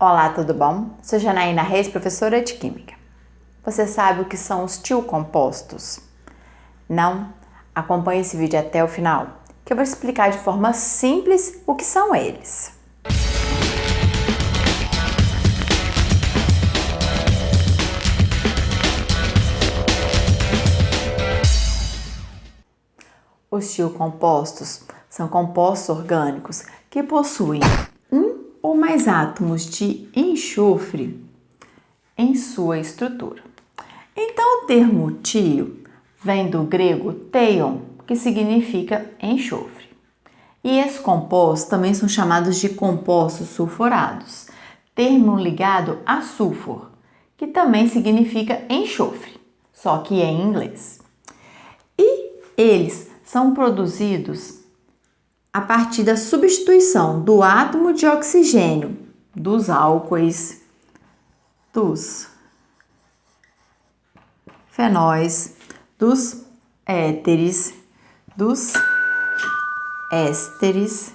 Olá, tudo bom? Sou Janaína Reis, professora de Química. Você sabe o que são os tiocompostos? Não? Acompanhe esse vídeo até o final, que eu vou explicar de forma simples o que são eles. Os tiocompostos são compostos orgânicos que possuem ou mais átomos de enxofre em sua estrutura. Então, o termo tio vem do grego teion, que significa enxofre. E esses compostos também são chamados de compostos sulfurados, termo ligado a sulfur, que também significa enxofre, só que é em inglês. E eles são produzidos a partir da substituição do átomo de oxigênio dos álcoois, dos fenóis, dos éteres, dos ésteres,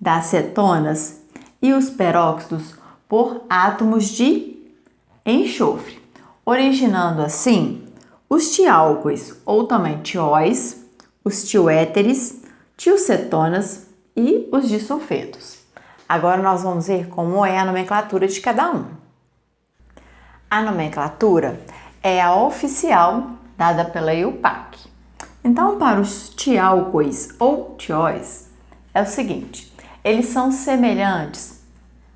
das cetonas e os peróxidos por átomos de enxofre, originando assim os tiálcois ou também tióis, os tioéteres, tiocetonas e os disulfetos. Agora nós vamos ver como é a nomenclatura de cada um. A nomenclatura é a oficial dada pela EUPAC. Então, para os tiálcois ou tióis, é o seguinte, eles são semelhantes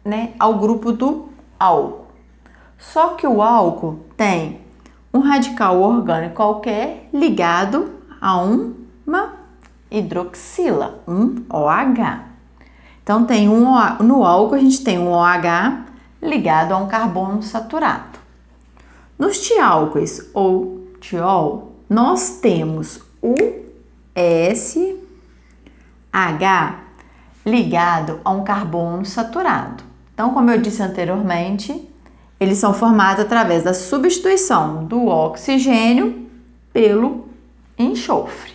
né, ao grupo do álcool. Só que o álcool tem um radical orgânico qualquer ligado a uma hidroxila, um OH. Então, tem um, no álcool a gente tem um OH ligado a um carbono saturado. Nos tiálcois ou tiol, nós temos o SH ligado a um carbono saturado. Então, como eu disse anteriormente, eles são formados através da substituição do oxigênio pelo enxofre.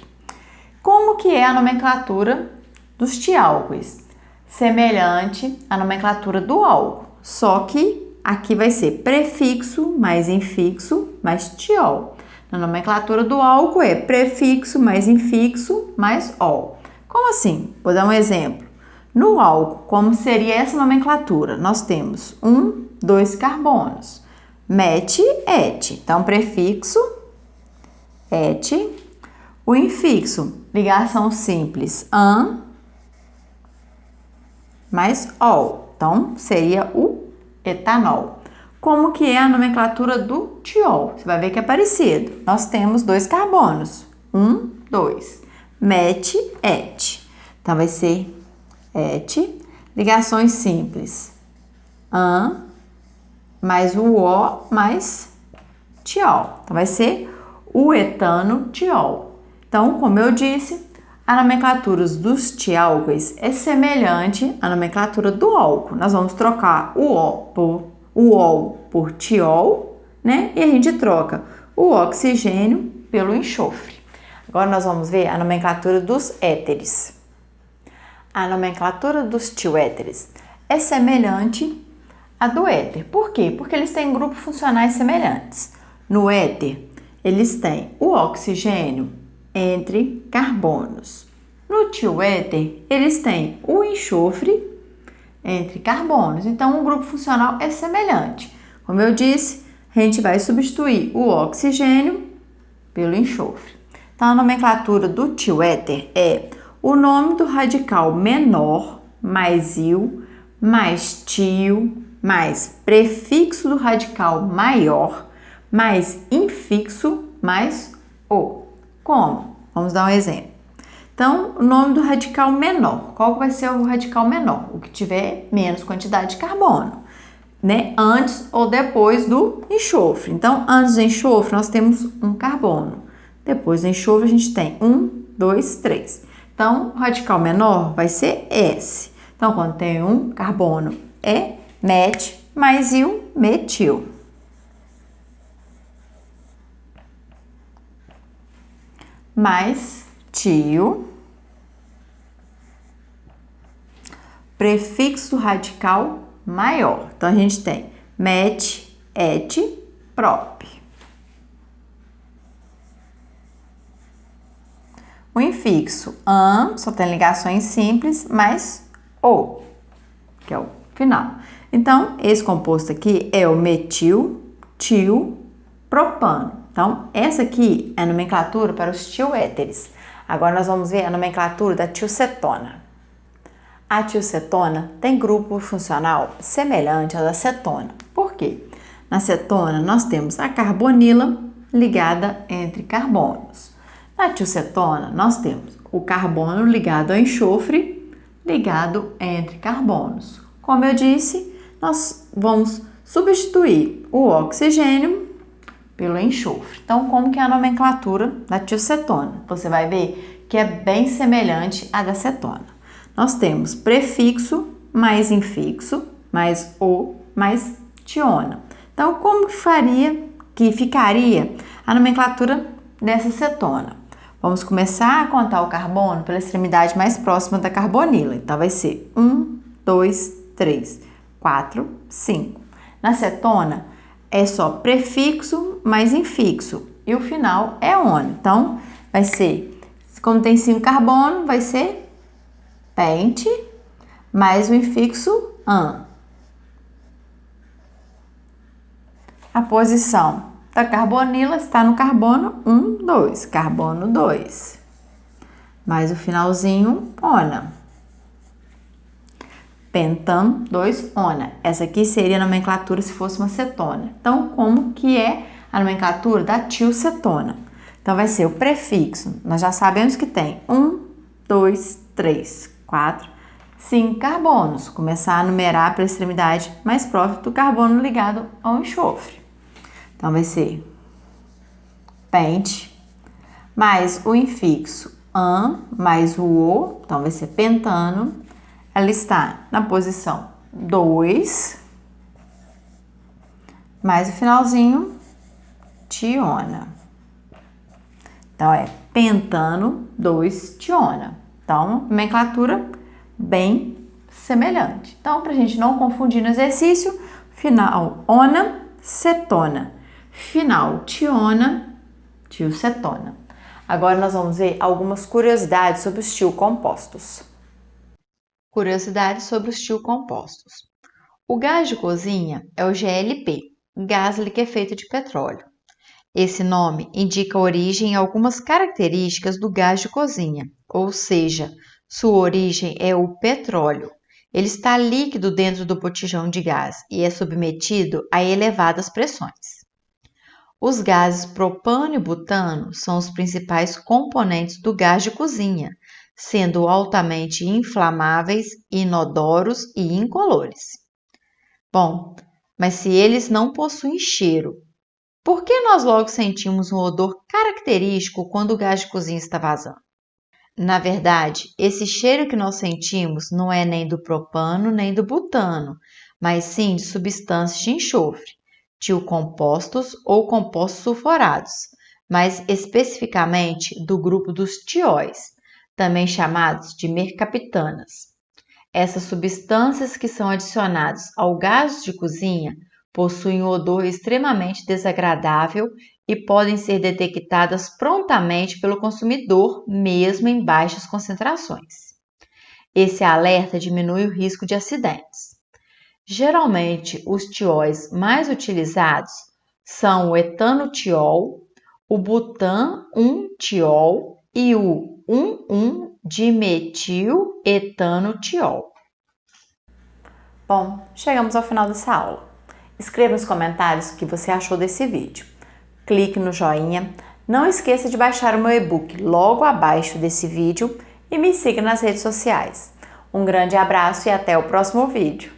Como que é a nomenclatura dos tiálcois? Semelhante à nomenclatura do álcool, só que aqui vai ser prefixo mais infixo mais tiol. Na nomenclatura do álcool é prefixo mais infixo mais ol. Como assim? Vou dar um exemplo. No álcool, como seria essa nomenclatura? Nós temos um, dois carbonos. Met, et. Então, prefixo, et, o infixo, ligação simples, an, mais ol. Então, seria o etanol. Como que é a nomenclatura do tiol? Você vai ver que é parecido. Nós temos dois carbonos. Um, dois. Met, et. Então, vai ser et. Ligações simples. An, mais o O, mais tiol. Então, vai ser o etano tiol. Então, como eu disse, a nomenclatura dos tiálcois é semelhante à nomenclatura do álcool. Nós vamos trocar o O por o ol por tiol, né? E a gente troca o oxigênio pelo enxofre. Agora nós vamos ver a nomenclatura dos éteres. A nomenclatura dos tioéteres é semelhante à do éter. Por quê? Porque eles têm grupos funcionais semelhantes. No éter, eles têm o oxigênio entre carbonos. No tioéter, eles têm o enxofre entre carbonos. Então, o grupo funcional é semelhante. Como eu disse, a gente vai substituir o oxigênio pelo enxofre. Então, a nomenclatura do tioéter é o nome do radical menor mais il mais tio mais prefixo do radical maior mais infixo mais o. Como? Vamos dar um exemplo. Então, o nome do radical menor. Qual vai ser o radical menor? O que tiver menos quantidade de carbono, né? Antes ou depois do enxofre. Então, antes do enxofre, nós temos um carbono. Depois do enxofre, a gente tem um, dois, três. Então, o radical menor vai ser S. Então, quando tem um carbono, é met mais il metil. Mais tio, prefixo radical maior. Então, a gente tem met, et, prop. O infixo am só tem ligações simples, mais o, que é o final. Então, esse composto aqui é o metil, til, propano. Então, essa aqui é a nomenclatura para os tioéteres. Agora nós vamos ver a nomenclatura da tilcetona. A tilcetona tem grupo funcional semelhante ao da cetona. Por quê? Na cetona nós temos a carbonila ligada entre carbonos. Na tilcetona nós temos o carbono ligado ao enxofre ligado entre carbonos. Como eu disse, nós vamos substituir o oxigênio pelo enxofre. Então, como que é a nomenclatura da tilcetona? Você vai ver que é bem semelhante à da cetona nós temos prefixo mais infixo, mais o, mais tiona. Então, como que faria, que ficaria a nomenclatura dessa cetona? Vamos começar a contar o carbono pela extremidade mais próxima da carbonila. Então, vai ser 1, 2, 3, 4, 5. Na cetona, é só prefixo mais infixo e o final é ona. Então, vai ser, como tem 5 carbono, vai ser pente, mais o infixo an. A posição da carbonila está no carbono 1, 2, carbono 2. Mais o finalzinho, ona. Pentam 2, ona. Essa aqui seria a nomenclatura se fosse uma cetona. Então, como que é a nomenclatura da tilcetona? Então, vai ser o prefixo. Nós já sabemos que tem 1, 2, 3, 4, 5 carbonos. Começar a numerar pela extremidade mais próxima do carbono ligado ao enxofre. Então, vai ser pente, mais o infixo an, mais o o, então vai ser pentano. Ela está na posição 2, mais o finalzinho, tiona. Então, é pentano 2 tiona. Então, nomenclatura bem semelhante. Então, para a gente não confundir no exercício, final ona, cetona. Final tiona, tiocetona. Agora nós vamos ver algumas curiosidades sobre os tiocompostos. Curiosidades sobre os tiocompostos. O gás de cozinha é o GLP, gás liquefeito de petróleo. Esse nome indica a origem e algumas características do gás de cozinha, ou seja, sua origem é o petróleo. Ele está líquido dentro do botijão de gás e é submetido a elevadas pressões. Os gases propano e butano são os principais componentes do gás de cozinha, sendo altamente inflamáveis, inodoros e incolores. Bom, mas se eles não possuem cheiro, por que nós logo sentimos um odor característico quando o gás de cozinha está vazando? Na verdade, esse cheiro que nós sentimos não é nem do propano nem do butano, mas sim de substâncias de enxofre, tiocompostos ou compostos sulfurados, mais especificamente do grupo dos tióis, também chamados de mercaptanas. Essas substâncias que são adicionadas ao gás de cozinha possuem um odor extremamente desagradável e podem ser detectadas prontamente pelo consumidor, mesmo em baixas concentrações. Esse alerta diminui o risco de acidentes. Geralmente, os tióis mais utilizados são o etanutiol, o butan-1-tiol e o 1,1-dimetil-etanutiol. Bom, chegamos ao final dessa aula. Escreva nos comentários o que você achou desse vídeo clique no joinha. Não esqueça de baixar o meu e-book logo abaixo desse vídeo e me siga nas redes sociais. Um grande abraço e até o próximo vídeo.